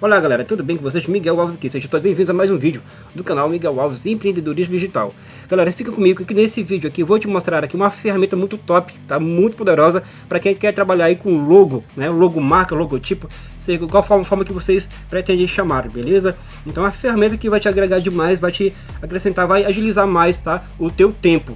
Olá galera, tudo bem com vocês? Miguel Alves aqui, sejam todos bem-vindos a mais um vídeo do canal Miguel Alves Empreendedorismo Digital. Galera, fica comigo que nesse vídeo aqui eu vou te mostrar aqui uma ferramenta muito top, tá? Muito poderosa para quem quer trabalhar aí com logo, né? Logo marca, logotipo, sei qual forma, forma que vocês pretendem chamar, beleza? Então uma ferramenta que vai te agregar demais, vai te acrescentar, vai agilizar mais, tá? O teu tempo,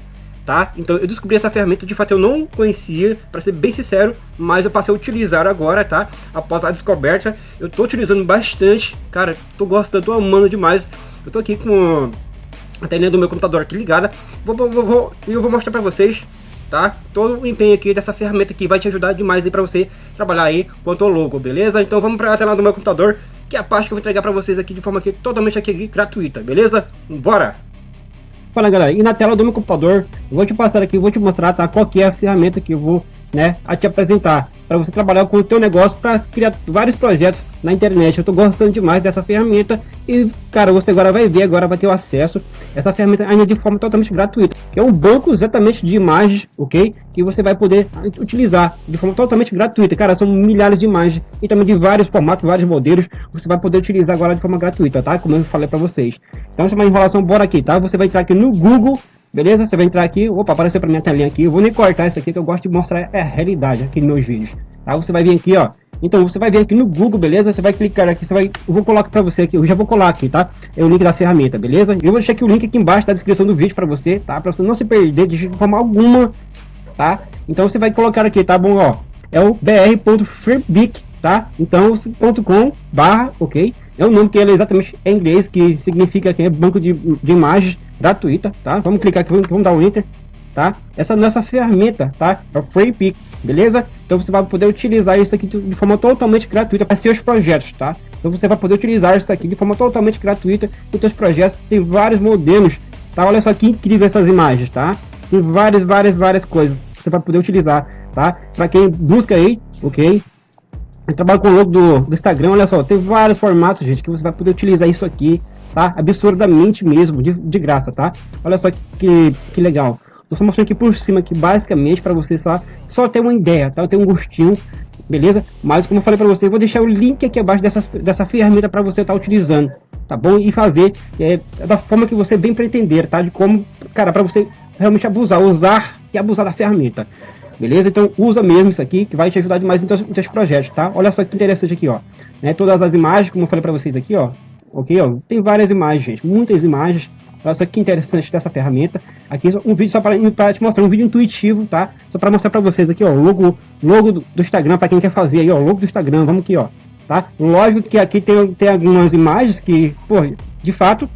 tá? Então eu descobri essa ferramenta, de fato eu não conhecia, para ser bem sincero, mas eu passei a utilizar agora, tá? Após a descoberta, eu tô utilizando bastante, cara, tô gostando, tô amando demais. Eu tô aqui com a telinha do meu computador aqui ligada, vou, vou, vou, eu vou mostrar para vocês, tá? Todo o empenho aqui dessa ferramenta que vai te ajudar demais aí para você trabalhar aí quanto ao logo, beleza? Então vamos para a tela do meu computador, que é a parte que eu vou entregar para vocês aqui de forma aqui totalmente aqui gratuita, beleza? Bora! Fala galera, e na tela do meu computador, eu vou te passar aqui, vou te mostrar tá, qual que é a ferramenta que eu vou né, a te apresentar para você trabalhar com o teu negócio para criar vários projetos na internet. Eu estou gostando demais dessa ferramenta e, cara, você agora vai ver, agora vai ter o acesso essa ferramenta ainda de forma totalmente gratuita. É um banco exatamente de imagens, ok? Que você vai poder utilizar de forma totalmente gratuita. Cara, são milhares de imagens e também de vários formatos, vários modelos. Você vai poder utilizar agora de forma gratuita, tá? Como eu falei para vocês. Então, se é uma enrolação, bora aqui, tá? Você vai entrar aqui no Google Beleza? Você vai entrar aqui, opa, apareceu para minha telinha aqui. Eu vou nem cortar isso aqui que eu gosto de mostrar a realidade aqui nos meus vídeos. Tá? Você vai vir aqui, ó. Então você vai vir aqui no Google, beleza? Você vai clicar aqui, você vai, eu vou colocar para você aqui, eu já vou colar aqui, tá? É o link da ferramenta, beleza? Eu vou deixar aqui o link aqui embaixo da descrição do vídeo para você, tá? Para você não se perder de forma alguma, tá? Então você vai colocar aqui, tá bom, ó? É o br.freebic, tá? Então .com barra, ok? É um nome que ele é exatamente em inglês, que significa que é banco de, de imagens gratuita, tá? Vamos clicar aqui, vamos, dar um enter, tá? Essa nossa ferramenta, tá? É o FreePic, beleza? Então você vai poder utilizar isso aqui de forma totalmente gratuita para seus projetos, tá? Então você vai poder utilizar isso aqui de forma totalmente gratuita para seus projetos. Tem vários modelos, tá? Olha só que incrível essas imagens, tá? Tem várias, várias, várias coisas que você vai poder utilizar, tá? Para quem busca aí, ok? Eu trabalho com o logo do, do Instagram, olha só, tem vários formatos, gente, que você vai poder utilizar isso aqui, tá? Absurdamente mesmo, de, de graça, tá? Olha só que, que legal. Tô só mostrando aqui por cima, aqui, basicamente, para você só, só ter uma ideia, tá? Eu tenho um gostinho, beleza? Mas, como eu falei para você, eu vou deixar o link aqui abaixo dessa, dessa ferramenta para você estar tá utilizando, tá bom? E fazer é, da forma que você bem pretender, tá? De como, cara, para você realmente abusar, usar e abusar da ferramenta. Beleza? Então usa mesmo isso aqui, que vai te ajudar demais em teus, em teus projetos, tá? Olha só que interessante aqui, ó. Né? Todas as imagens, como eu falei para vocês aqui, ó. Ok, ó. Tem várias imagens. Muitas imagens. Olha só que interessante dessa ferramenta. Aqui um vídeo só para te mostrar, um vídeo intuitivo, tá? Só para mostrar para vocês aqui, ó. Logo, logo do, Instagram, para quem quer fazer aí, ó. Logo do Instagram, vamos aqui, ó. Tá? Lógico que aqui tem, tem algumas imagens que, pô, de fato,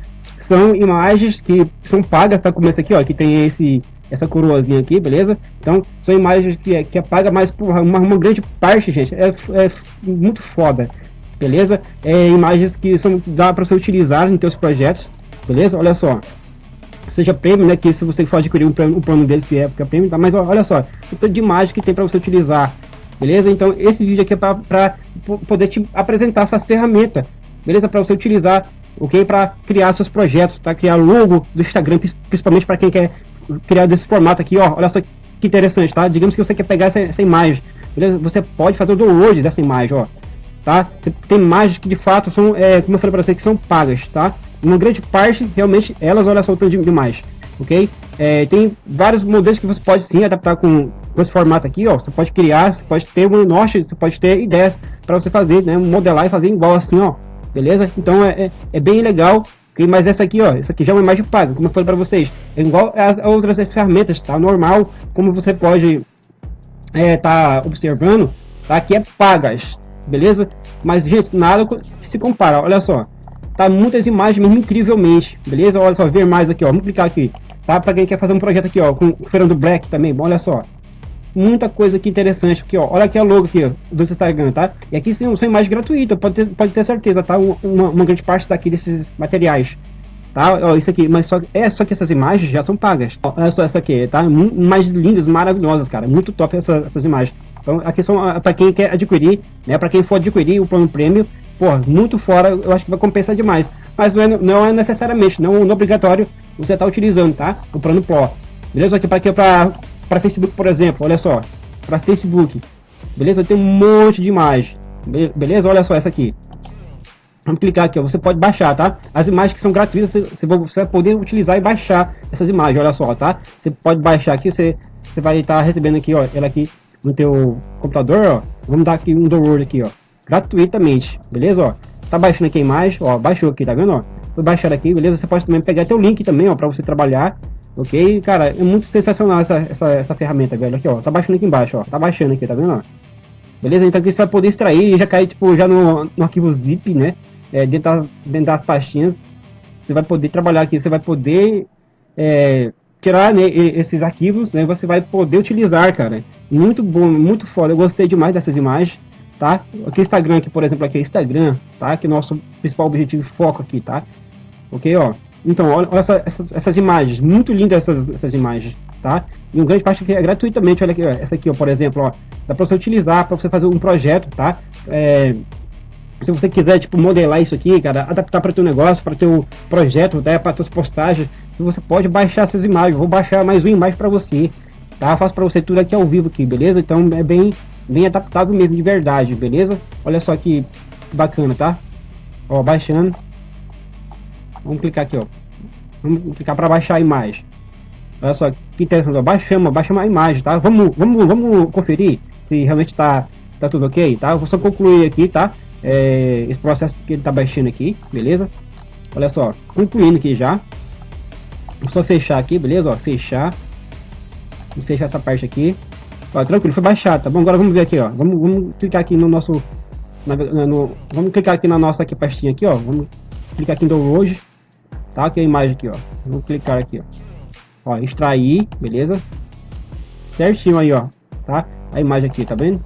são imagens que são pagas, tá? Como esse aqui, ó. Que tem esse essa coroazinha aqui, beleza? Então, são imagens que, é, que apaga mais porra, uma, uma grande parte, gente, é, é muito foda, beleza? É imagens que são, dá para você utilizar em seus projetos, beleza? Olha só, seja prêmio, né, que se você for adquirir um plano, um plano deles que é época prêmio, tá? mas olha só, o tanto de imagem que tem para você utilizar, beleza? Então, esse vídeo aqui é para poder te apresentar essa ferramenta, beleza? Para você utilizar ok? Para criar seus projetos, para criar logo do Instagram, principalmente para quem quer criar desse formato aqui, ó. Olha só que interessante, tá? Digamos que você quer pegar essa, essa imagem, beleza? Você pode fazer o download dessa imagem, ó. Tá? Tem imagens que de fato são, é, como eu falei para você, que são pagas, tá? Uma grande parte, realmente, elas, olha só o tanto demais, ok? É, tem vários modelos que você pode sim adaptar com, com esse formato aqui, ó. Você pode criar, você pode ter um norte, você pode ter ideias para você fazer, né? Modelar e fazer igual assim, ó. Beleza? Então é, é, é bem legal Okay? Mas essa aqui, ó, essa aqui já é uma imagem paga, como eu falei para vocês. É igual as outras ferramentas, tá? Normal, como você pode é, tá observando, tá? Aqui é pagas, beleza? Mas, gente, nada se compara, olha só. Tá muitas imagens mesmo incrivelmente, beleza? Olha só, ver mais aqui, ó. Vamos clicar aqui, tá? Para quem quer fazer um projeto aqui, ó, com o Fernando Black também, bom, olha só muita coisa aqui interessante aqui, ó. Olha aqui a logo aqui, ó, do Instagram, tá? E aqui são, são imagens gratuitas, pode ter, pode ter certeza, tá? Uma, uma grande parte daqui desses materiais. Tá? Ó, isso aqui, mas só, é só que essas imagens já são pagas. Ó, olha só essa aqui, tá? Mais lindas, maravilhosas, cara. Muito top essa, essas imagens. Então, aqui são ah, para quem quer adquirir, né? Para quem for adquirir o plano prêmio, pô, muito fora, eu acho que vai compensar demais. Mas não é, não é necessariamente, não, não é obrigatório você estar tá utilizando, tá? O plano Pro. Beleza? Aqui para aqui para para Facebook, por exemplo, olha só. para Facebook. Beleza? Tem um monte de imagem. Beleza? Olha só essa aqui. Vamos clicar aqui, ó. você pode baixar, tá? As imagens que são gratuitas, você, você vai poder utilizar e baixar essas imagens, olha só, tá? Você pode baixar aqui, você, você vai estar tá recebendo aqui, ó, ela aqui no teu computador, ó. Vamos dar aqui um download aqui, ó, gratuitamente, beleza, ó? Tá baixando aqui a imagem, ó, baixou aqui, tá vendo, ó? Vou baixar aqui, beleza? Você pode também pegar teu link também, ó, para você trabalhar, ok? Cara, é muito sensacional essa, essa, essa ferramenta, velho, aqui, ó, tá baixando aqui embaixo, ó, tá baixando aqui, tá vendo, ó? Beleza? Então aqui você vai poder extrair e já cair, tipo, já no, no arquivo zip, né? é, dentro, das, dentro das pastinhas, você vai poder trabalhar aqui, você vai poder é, tirar né, esses arquivos, né, você vai poder utilizar, cara. Muito bom, muito foda, eu gostei demais dessas imagens, tá? Aqui Instagram, aqui, por exemplo, aqui é Instagram, tá? Que é nosso principal objetivo e foco aqui, tá? Ok, ó. Então, olha, olha essa, essas, essas, imagens, muito lindas essas, essas imagens, tá? E um grande parte aqui é gratuitamente, olha aqui, ó, essa aqui, ó, por exemplo, ó, dá para você utilizar para você fazer um projeto, tá? É, se você quiser, tipo, modelar isso aqui, cara, adaptar para teu negócio, para teu projeto, até para tuas postagens, você pode baixar essas imagens. Vou baixar mais uma imagem para você, tá? faço para você tudo aqui ao vivo aqui, beleza? Então é bem, bem adaptável mesmo, de verdade, beleza? Olha só que bacana, tá? Ó, baixando. Vamos clicar aqui, ó. Vamos clicar para baixar a imagem. Olha só, que interessante, ó. Baixamos, baixamos a imagem, tá? Vamos, vamos, vamos conferir se realmente tá, tá tudo ok, tá? Eu vou só concluir aqui, tá? É, esse processo que ele está baixando aqui, beleza? Olha só, concluindo aqui já. Vou só fechar aqui, beleza? Ó, fechar. Vou fechar essa parte aqui. Ó, tranquilo, foi baixado, tá bom? Agora vamos ver aqui, ó. Vamos, vamos clicar aqui no nosso... Na, no, vamos clicar aqui na nossa aqui, pastinha aqui, ó. Vamos clicar aqui em download. Tá? Aqui a imagem aqui, ó. Vamos clicar aqui, ó. Ó, extrair, beleza? Certinho aí, ó. Tá? A imagem aqui, tá vendo?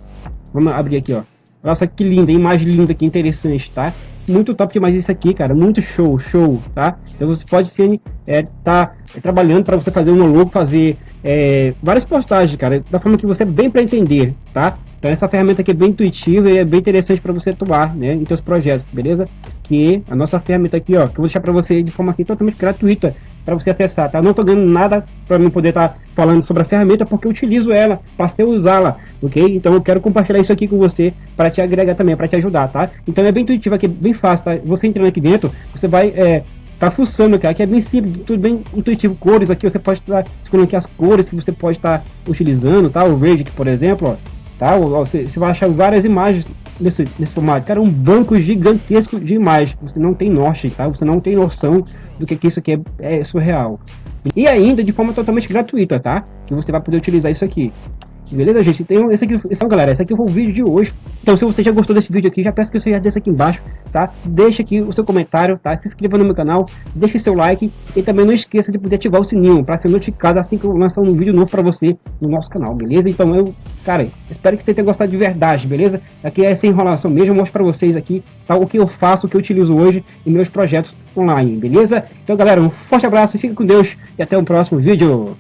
Vamos abrir aqui, ó. Nossa, que linda, imagem linda, que interessante, tá? Muito top demais isso aqui, cara. Muito show, show, tá? Então você pode ser, é, tá trabalhando para você fazer um logo, fazer é, várias postagens, cara, da forma que você é bem para entender, tá? Então essa ferramenta aqui é bem intuitiva e é bem interessante para você atuar, né, em seus projetos, beleza? Que a nossa ferramenta aqui, ó, que eu vou deixar para você de forma aqui totalmente gratuita, para você acessar, tá? Não estou ganhando nada para mim poder estar tá falando sobre a ferramenta, porque eu utilizo ela, passei a usá-la, ok? Então eu quero compartilhar isso aqui com você para te agregar também, para te ajudar, tá? Então é bem intuitivo aqui, bem fácil, tá? Você entrando aqui dentro, você vai é, tá fuçando, cara, que é bem simples, tudo bem intuitivo. Cores aqui, você pode estar tá escolhendo aqui as cores que você pode estar tá utilizando, tá? O verde aqui, por exemplo, ó, tá? Você, você vai achar várias imagens nesse, nesse formato. Cara, um banco gigantesco de imagens. Você não tem norte, tá? Você não tem noção do que, que isso aqui é, é surreal. E ainda de forma totalmente gratuita, tá? Que você vai poder utilizar isso aqui. Beleza, gente? Então, esse aqui, esse, galera, esse aqui foi o vídeo de hoje. Então, se você já gostou desse vídeo aqui, já peço que você já desça aqui embaixo, tá? Deixa aqui o seu comentário, tá? Se inscreva no meu canal, deixe seu like e também não esqueça de poder ativar o sininho para ser notificado assim que eu lançar um vídeo novo para você no nosso canal, beleza? Então, eu, cara, espero que você tenha gostado de verdade, beleza? Aqui é essa enrolação mesmo, eu mostro para vocês aqui, tá? O que eu faço, o que eu utilizo hoje em meus projetos online, beleza? Então, galera, um forte abraço, fique com Deus e até o próximo vídeo.